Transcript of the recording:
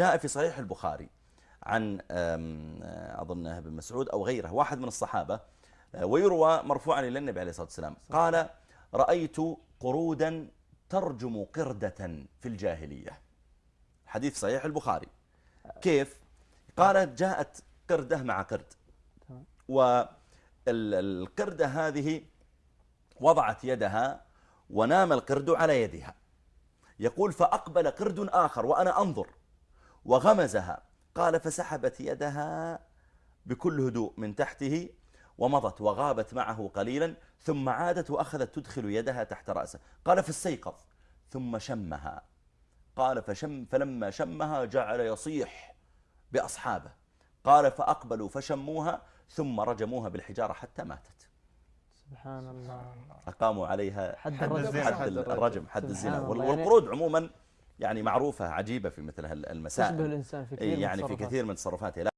جاء في صحيح البخاري عن أظن ابن مسعود أو غيره واحد من الصحابة آه، ويروى مرفوعا إلى النبي عليه الصلاة والسلام قال رأيت قرودا ترجم قردة في الجاهلية. حديث صحيح البخاري. كيف؟ قالت جاءت قردة مع قرد. والقردة هذه وضعت يدها ونام القرد على يدها. يقول فأقبل قرد آخر وأنا أنظر. وغمزها. قال فسحبت يدها بكل هدوء من تحته ومضت وغابت معه قليلا ثم عادت وأخذت تدخل يدها تحت رأسه. قال فاستيقظ. ثم شمها. قال فشم فلما شمها جعل يصيح بأصحابه. قال فأقبلوا فشموها ثم رجموها بالحجارة حتى ماتت. سبحان الله. أقاموا عليها حد الرجم. حد الرجم حد الزنا. يعني والقرود عموما يعني معروفة عجيبة في مثل المسائل. تشبه الإنسان في كثير يعني في كثير من تصرفاته